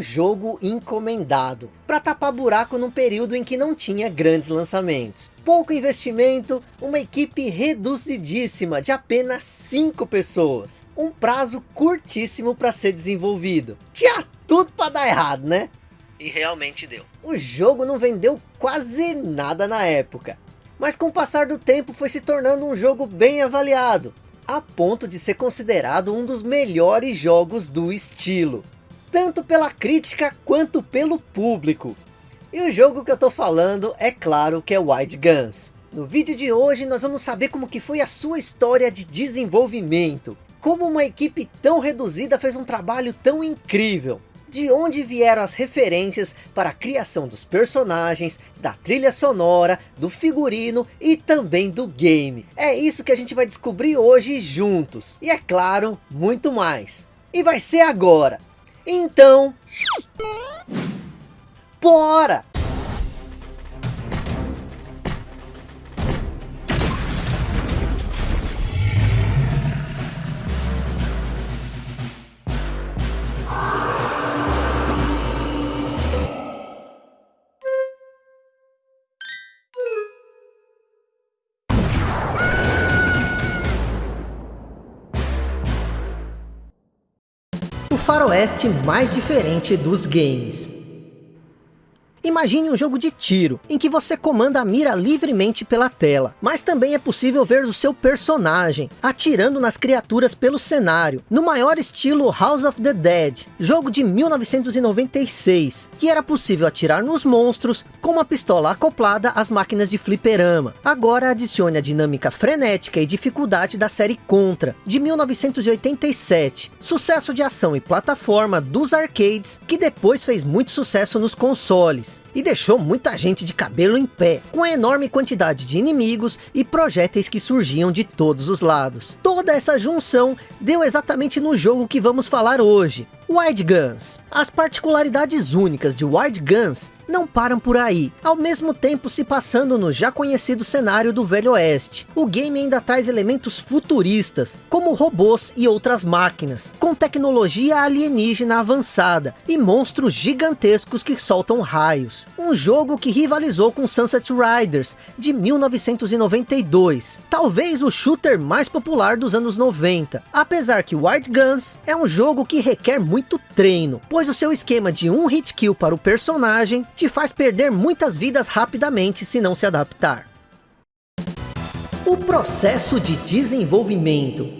um jogo encomendado, para tapar buraco num período em que não tinha grandes lançamentos. Pouco investimento, uma equipe reduzidíssima de apenas 5 pessoas. Um prazo curtíssimo para ser desenvolvido. Tinha tudo para dar errado, né? E realmente deu. O jogo não vendeu quase nada na época. Mas com o passar do tempo foi se tornando um jogo bem avaliado. A ponto de ser considerado um dos melhores jogos do estilo tanto pela crítica quanto pelo público. E o jogo que eu estou falando é claro que é Wild Guns. No vídeo de hoje nós vamos saber como que foi a sua história de desenvolvimento. Como uma equipe tão reduzida fez um trabalho tão incrível. De onde vieram as referências para a criação dos personagens, da trilha sonora, do figurino e também do game. É isso que a gente vai descobrir hoje juntos. E é claro, muito mais. E vai ser agora. Então... Bora! Faroeste mais diferente dos games. Imagine um jogo de tiro, em que você comanda a mira livremente pela tela, mas também é possível ver o seu personagem, atirando nas criaturas pelo cenário, no maior estilo House of the Dead, jogo de 1996, que era possível atirar nos monstros com uma pistola acoplada às máquinas de fliperama. Agora adicione a dinâmica frenética e dificuldade da série Contra, de 1987, sucesso de ação e plataforma dos arcades, que depois fez muito sucesso nos consoles Cheers. E deixou muita gente de cabelo em pé, com a enorme quantidade de inimigos e projéteis que surgiam de todos os lados. Toda essa junção deu exatamente no jogo que vamos falar hoje, Wide Guns. As particularidades únicas de Wide Guns não param por aí, ao mesmo tempo se passando no já conhecido cenário do Velho Oeste. O game ainda traz elementos futuristas, como robôs e outras máquinas, com tecnologia alienígena avançada e monstros gigantescos que soltam raios. Um jogo que rivalizou com Sunset Riders, de 1992, talvez o shooter mais popular dos anos 90, apesar que Wide Guns é um jogo que requer muito treino, pois o seu esquema de um hit kill para o personagem te faz perder muitas vidas rapidamente se não se adaptar. O processo de desenvolvimento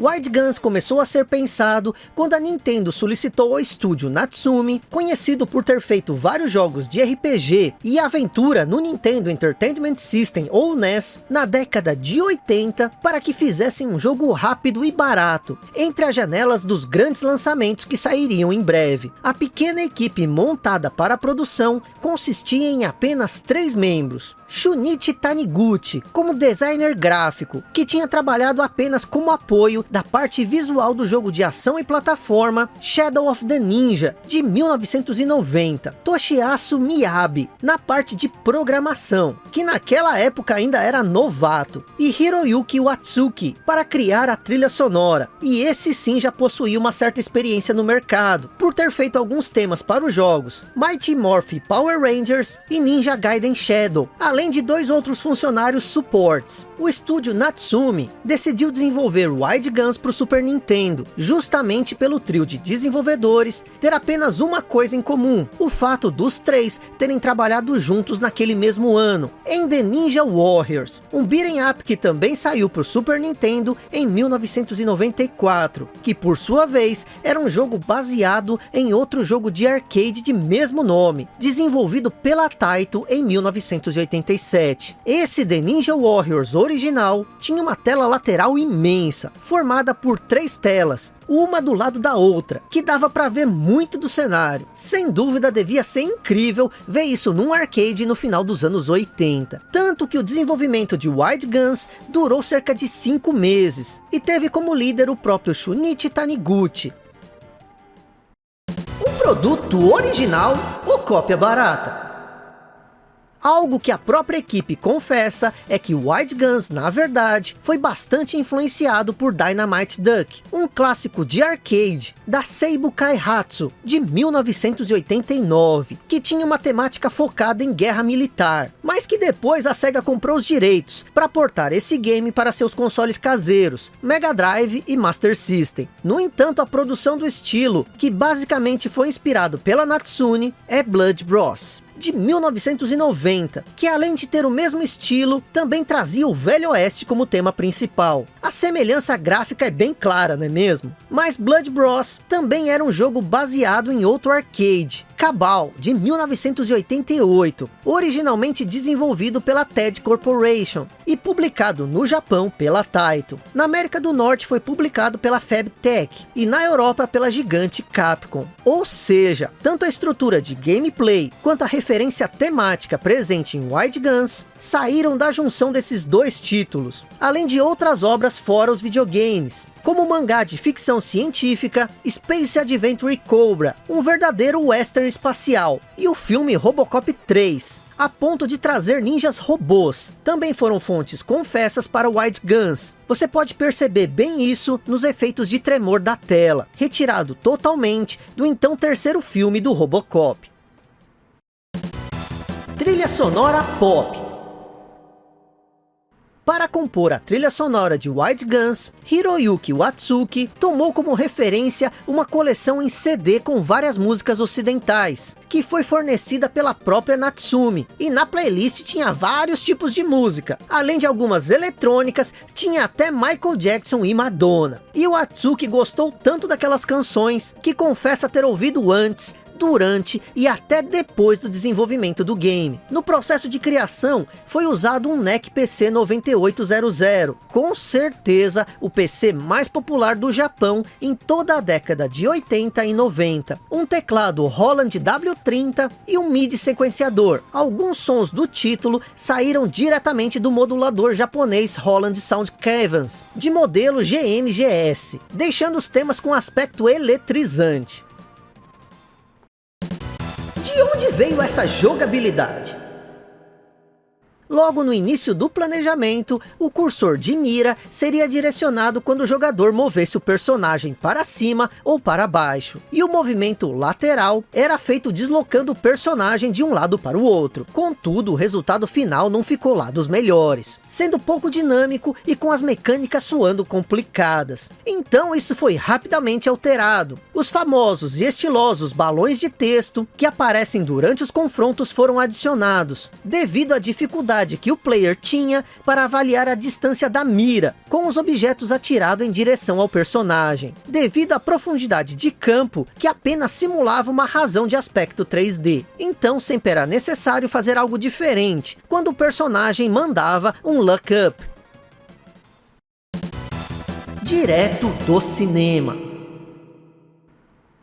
Wide Guns começou a ser pensado quando a Nintendo solicitou ao estúdio Natsumi, conhecido por ter feito vários jogos de RPG e aventura no Nintendo Entertainment System ou NES, na década de 80, para que fizessem um jogo rápido e barato, entre as janelas dos grandes lançamentos que sairiam em breve. A pequena equipe montada para a produção consistia em apenas três membros, Shunichi Taniguchi, como designer gráfico, que tinha trabalhado apenas como apoio da parte visual do jogo de ação e plataforma Shadow of the Ninja, de 1990. Toshiasu Miyabi, na parte de programação, que naquela época ainda era novato. E Hiroyuki Watsuki, para criar a trilha sonora. E esse sim já possuía uma certa experiência no mercado, por ter feito alguns temas para os jogos Mighty Morph Power Rangers e Ninja Gaiden Shadow, além de dois outros funcionários supports. O estúdio Natsumi decidiu desenvolver Wide Guns para o Super Nintendo, justamente pelo trio de desenvolvedores ter apenas uma coisa em comum, o fato dos três terem trabalhado juntos naquele mesmo ano, em The Ninja Warriors, um beat'em up que também saiu para o Super Nintendo em 1994, que por sua vez era um jogo baseado em outro jogo de arcade de mesmo nome, desenvolvido pela Taito em 1984. 97. Esse The Ninja Warriors original tinha uma tela lateral imensa, formada por três telas, uma do lado da outra, que dava para ver muito do cenário. Sem dúvida devia ser incrível ver isso num arcade no final dos anos 80. Tanto que o desenvolvimento de Wide Guns durou cerca de 5 meses, e teve como líder o próprio Shunichi Taniguchi. Um produto original ou cópia barata? Algo que a própria equipe confessa é que White Guns, na verdade, foi bastante influenciado por Dynamite Duck, um clássico de arcade da Seibu Kaihatsu, de 1989, que tinha uma temática focada em guerra militar, mas que depois a SEGA comprou os direitos para portar esse game para seus consoles caseiros, Mega Drive e Master System. No entanto, a produção do estilo, que basicamente foi inspirado pela Natsune, é Blood Bros de 1990, que além de ter o mesmo estilo, também trazia o Velho Oeste como tema principal. A semelhança gráfica é bem clara, não é mesmo? Mas Blood Bros também era um jogo baseado em outro arcade, Cabal, de 1988, originalmente desenvolvido pela TED Corporation e publicado no Japão pela Taito. Na América do Norte foi publicado pela FabTech e na Europa pela gigante Capcom. Ou seja, tanto a estrutura de gameplay quanto a referência temática presente em Wide Guns saíram da junção desses dois títulos, além de outras obras fora os videogames, como o mangá de ficção científica Space Adventure Cobra, um verdadeiro western espacial, e o filme Robocop 3, a ponto de trazer ninjas robôs. Também foram fontes confessas para Wide Guns. Você pode perceber bem isso nos efeitos de tremor da tela, retirado totalmente do então terceiro filme do Robocop. Trilha sonora pop para compor a trilha sonora de White Guns, Hiroyuki Watsuki tomou como referência uma coleção em CD com várias músicas ocidentais, que foi fornecida pela própria Natsume, e na playlist tinha vários tipos de música, além de algumas eletrônicas, tinha até Michael Jackson e Madonna. E o Watsuki gostou tanto daquelas canções, que confessa ter ouvido antes, durante e até depois do desenvolvimento do game. No processo de criação, foi usado um NEC PC 9800, com certeza o PC mais popular do Japão em toda a década de 80 e 90. Um teclado Roland W30 e um MIDI sequenciador. Alguns sons do título saíram diretamente do modulador japonês Roland Sound Caverns, de modelo GMGS, deixando os temas com aspecto eletrizante. De onde veio essa jogabilidade? Logo no início do planejamento, o cursor de mira seria direcionado quando o jogador movesse o personagem para cima ou para baixo. E o movimento lateral era feito deslocando o personagem de um lado para o outro. Contudo, o resultado final não ficou lá dos melhores, sendo pouco dinâmico e com as mecânicas suando complicadas. Então isso foi rapidamente alterado. Os famosos e estilosos balões de texto que aparecem durante os confrontos foram adicionados, devido à dificuldade dificuldade que o player tinha para avaliar a distância da mira, com os objetos atirados em direção ao personagem, devido à profundidade de campo que apenas simulava uma razão de aspecto 3D. Então sempre era necessário fazer algo diferente, quando o personagem mandava um look up. Direto do cinema.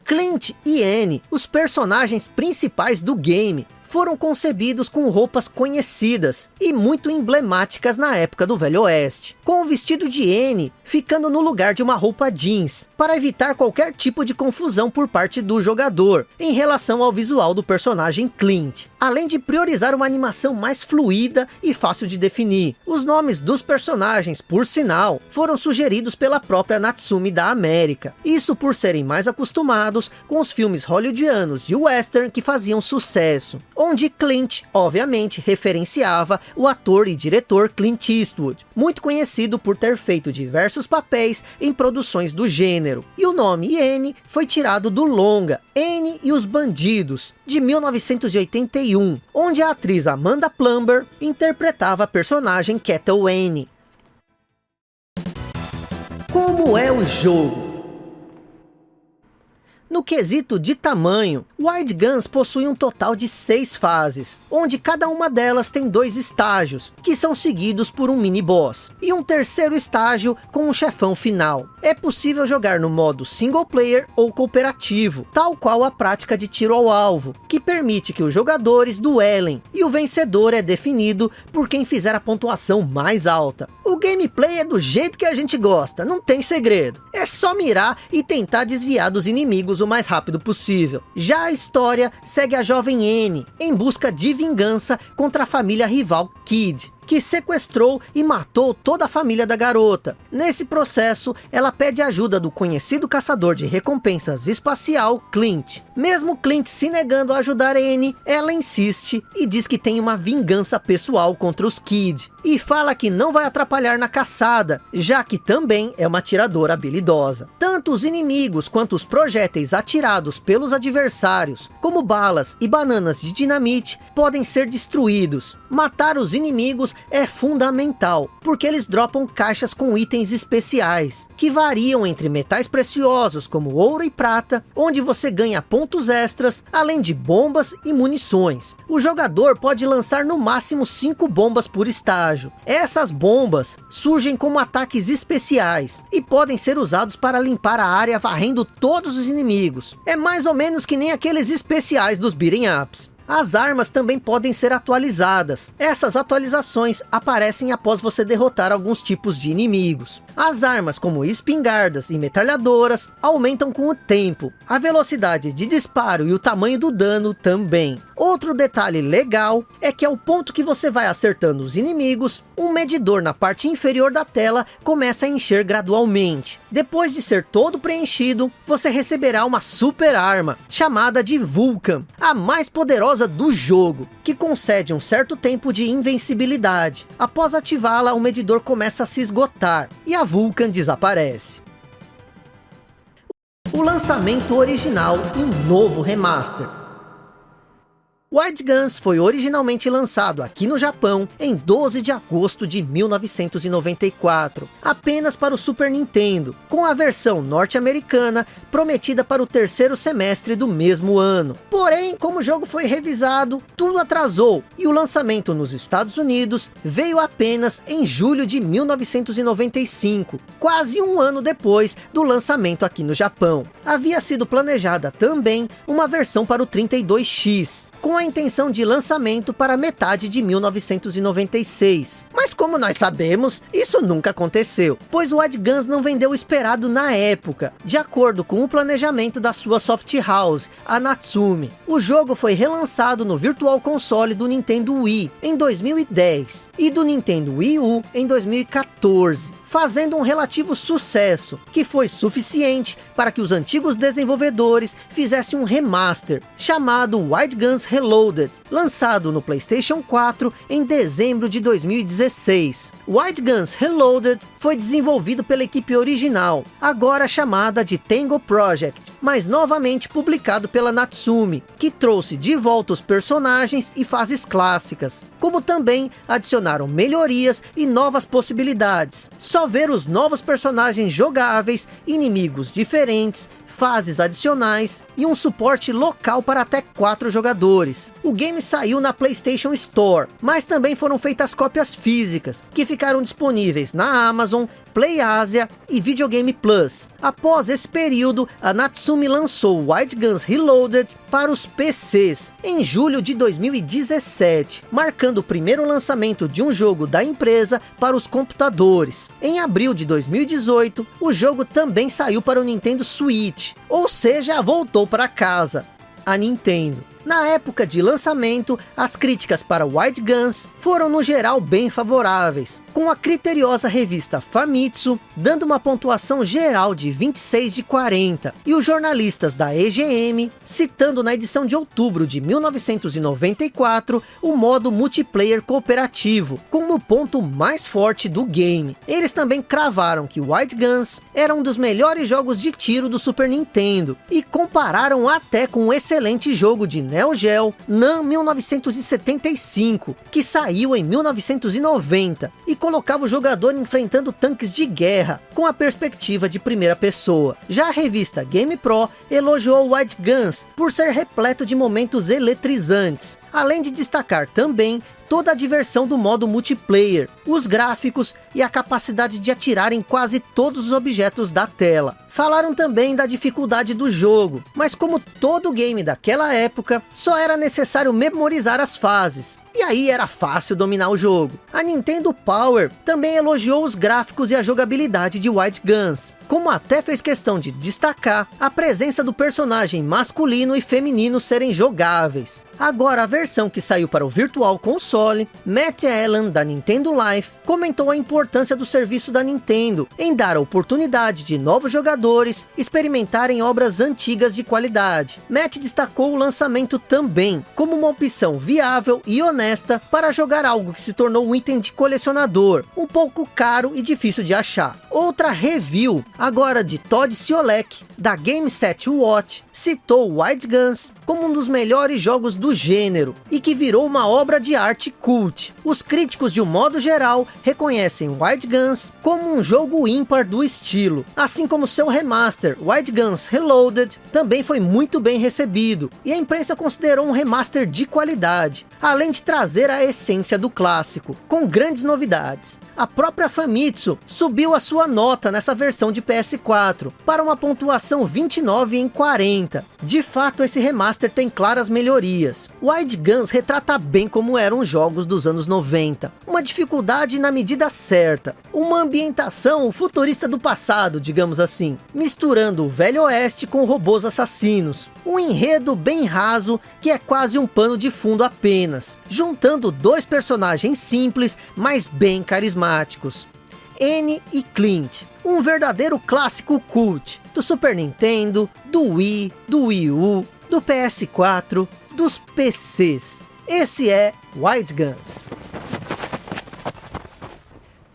Clint e Annie, os personagens principais do game, foram concebidos com roupas conhecidas e muito emblemáticas na época do Velho Oeste, com o vestido de N ficando no lugar de uma roupa jeans, para evitar qualquer tipo de confusão por parte do jogador, em relação ao visual do personagem Clint, além de priorizar uma animação mais fluida e fácil de definir. Os nomes dos personagens, por sinal, foram sugeridos pela própria Natsume da América, isso por serem mais acostumados com os filmes hollywoodianos de western que faziam sucesso, onde Clint, obviamente, referenciava o ator e diretor Clint Eastwood, muito conhecido por ter feito diversos papéis em produções do gênero. E o nome N foi tirado do longa N e os Bandidos, de 1981, onde a atriz Amanda Plumber interpretava a personagem Kettle N. Como é o jogo? No quesito de tamanho, Wide Guns possui um total de seis fases, onde cada uma delas tem dois estágios, que são seguidos por um mini boss, e um terceiro estágio com um chefão final. É possível jogar no modo single player ou cooperativo, tal qual a prática de tiro ao alvo, que permite que os jogadores duelem, e o vencedor é definido por quem fizer a pontuação mais alta. O gameplay é do jeito que a gente gosta, não tem segredo. É só mirar e tentar desviar dos inimigos o mais rápido possível. Já a história segue a jovem N, em busca de vingança contra a família rival Kid que sequestrou e matou toda a família da garota. Nesse processo, ela pede ajuda do conhecido caçador de recompensas espacial, Clint. Mesmo Clint se negando a ajudar Anne, ela insiste e diz que tem uma vingança pessoal contra os Kid. E fala que não vai atrapalhar na caçada, já que também é uma atiradora habilidosa. Tanto os inimigos quanto os projéteis atirados pelos adversários, como balas e bananas de dinamite, podem ser destruídos. Matar os inimigos é fundamental, porque eles dropam caixas com itens especiais, que variam entre metais preciosos como ouro e prata, onde você ganha pontos extras, além de bombas e munições. O jogador pode lançar no máximo 5 bombas por estágio. Essas bombas surgem como ataques especiais e podem ser usados para limpar a área varrendo todos os inimigos. É mais ou menos que nem aqueles especiais dos beating ups. As armas também podem ser atualizadas. Essas atualizações aparecem após você derrotar alguns tipos de inimigos. As armas como espingardas e metralhadoras aumentam com o tempo. A velocidade de disparo e o tamanho do dano também. Outro detalhe legal é que ao ponto que você vai acertando os inimigos, um medidor na parte inferior da tela começa a encher gradualmente. Depois de ser todo preenchido, você receberá uma super arma, chamada de Vulcan, a mais poderosa do jogo, que concede um certo tempo de invencibilidade. Após ativá-la, o medidor começa a se esgotar, e a Vulcan desaparece. O lançamento original e um novo remaster. Wild Guns foi originalmente lançado aqui no Japão em 12 de agosto de 1994, apenas para o Super Nintendo, com a versão norte-americana prometida para o terceiro semestre do mesmo ano. Porém, como o jogo foi revisado, tudo atrasou e o lançamento nos Estados Unidos veio apenas em julho de 1995, quase um ano depois do lançamento aqui no Japão. Havia sido planejada também uma versão para o 32X, com a intenção de lançamento para metade de 1996. Mas como nós sabemos, isso nunca aconteceu, pois o Wild Guns não vendeu o esperado na época, de acordo com o planejamento da sua soft house, a Natsume. O jogo foi relançado no Virtual Console do Nintendo Wii em 2010 e do Nintendo Wii U em 2014 fazendo um relativo sucesso, que foi suficiente para que os antigos desenvolvedores fizessem um remaster, chamado Wild Guns Reloaded, lançado no Playstation 4 em dezembro de 2016. Wild Guns Reloaded foi desenvolvido pela equipe original, agora chamada de Tango Project, mas novamente publicado pela Natsume, que trouxe de volta os personagens e fases clássicas, como também adicionaram melhorias e novas possibilidades. Só ver os novos personagens jogáveis, inimigos diferentes, fases adicionais e um suporte local para até 4 jogadores. O game saiu na Playstation Store, mas também foram feitas cópias físicas, que ficaram disponíveis na Amazon, Play Asia e Videogame Plus. Após esse período, a Natsume lançou Wild Guns Reloaded para os PCs, em julho de 2017, marcando o primeiro lançamento de um jogo da empresa para os computadores. Em abril de 2018, o jogo também saiu para o Nintendo Switch, ou seja, voltou para casa, a Nintendo. Na época de lançamento, as críticas para Wild Guns foram no geral bem favoráveis, com a criteriosa revista Famitsu dando uma pontuação geral de 26 de 40, e os jornalistas da EGM citando na edição de outubro de 1994 o modo multiplayer cooperativo, como o ponto mais forte do game. Eles também cravaram que Wild Guns era um dos melhores jogos de tiro do Super Nintendo, e compararam até com um excelente jogo de Neo Geo NAM 1975, que saiu em 1990, e colocava o jogador enfrentando tanques de guerra, com a perspectiva de primeira pessoa. Já a revista Game Pro elogiou White Guns por ser repleto de momentos eletrizantes, além de destacar também toda a diversão do modo multiplayer, os gráficos e a capacidade de atirar em quase todos os objetos da tela. Falaram também da dificuldade do jogo, mas como todo game daquela época, só era necessário memorizar as fases. E aí era fácil dominar o jogo. A Nintendo Power também elogiou os gráficos e a jogabilidade de White Guns, como até fez questão de destacar a presença do personagem masculino e feminino serem jogáveis. Agora a versão que saiu para o Virtual Console, Matt Allen da Nintendo Life comentou a importância do serviço da Nintendo em dar a oportunidade de novos jogadores experimentarem obras antigas de qualidade. Matt destacou o lançamento também como uma opção viável e honesta para jogar algo que se tornou um item de colecionador, um pouco caro e difícil de achar. Outra review, agora de Todd Siolek, da Game Set Watch, citou White Guns como um dos melhores jogos do gênero, e que virou uma obra de arte cult. Os críticos de um modo geral reconhecem White Guns como um jogo ímpar do estilo, assim como seu remaster, White Guns Reloaded, também foi muito bem recebido, e a imprensa considerou um remaster de qualidade, além de trazer a essência do clássico, com grandes novidades a própria Famitsu subiu a sua nota nessa versão de PS4 para uma pontuação 29 em 40. De fato, esse remaster tem claras melhorias. Wide Guns retrata bem como eram os jogos dos anos 90. Uma dificuldade na medida certa. Uma ambientação futurista do passado, digamos assim. Misturando o velho oeste com robôs assassinos. Um enredo bem raso, que é quase um pano de fundo apenas. Juntando dois personagens simples, mas bem carismáticos. N e Clint, um verdadeiro clássico cult, do Super Nintendo, do Wii, do Wii U, do PS4, dos PCs. Esse é White Guns.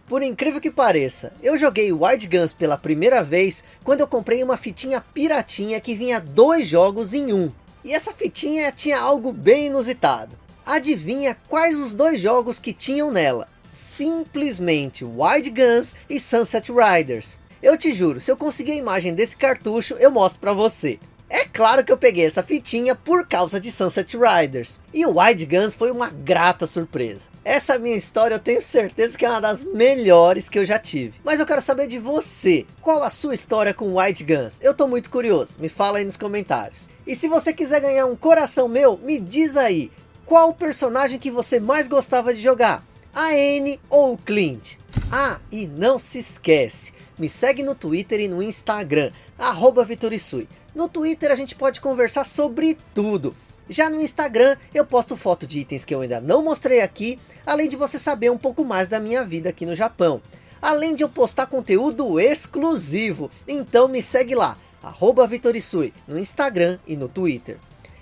Por incrível que pareça, eu joguei White Guns pela primeira vez quando eu comprei uma fitinha piratinha que vinha dois jogos em um. E essa fitinha tinha algo bem inusitado. Adivinha quais os dois jogos que tinham nela? Simplesmente White Guns e Sunset Riders. Eu te juro, se eu conseguir a imagem desse cartucho, eu mostro pra você. É claro que eu peguei essa fitinha por causa de Sunset Riders. E o Wide Guns foi uma grata surpresa. Essa minha história eu tenho certeza que é uma das melhores que eu já tive. Mas eu quero saber de você. Qual a sua história com Wide Guns? Eu tô muito curioso. Me fala aí nos comentários. E se você quiser ganhar um coração meu, me diz aí. Qual o personagem que você mais gostava de jogar? A N ou o Clint? Ah, e não se esquece. Me segue no Twitter e no Instagram. Arroba Vitorisui. No Twitter a gente pode conversar sobre tudo. Já no Instagram eu posto foto de itens que eu ainda não mostrei aqui, além de você saber um pouco mais da minha vida aqui no Japão. Além de eu postar conteúdo exclusivo, então me segue lá, arroba Vitorisui, no Instagram e no Twitter.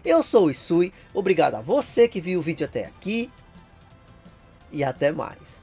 Eu sou o Isui, obrigado a você que viu o vídeo até aqui, e até mais.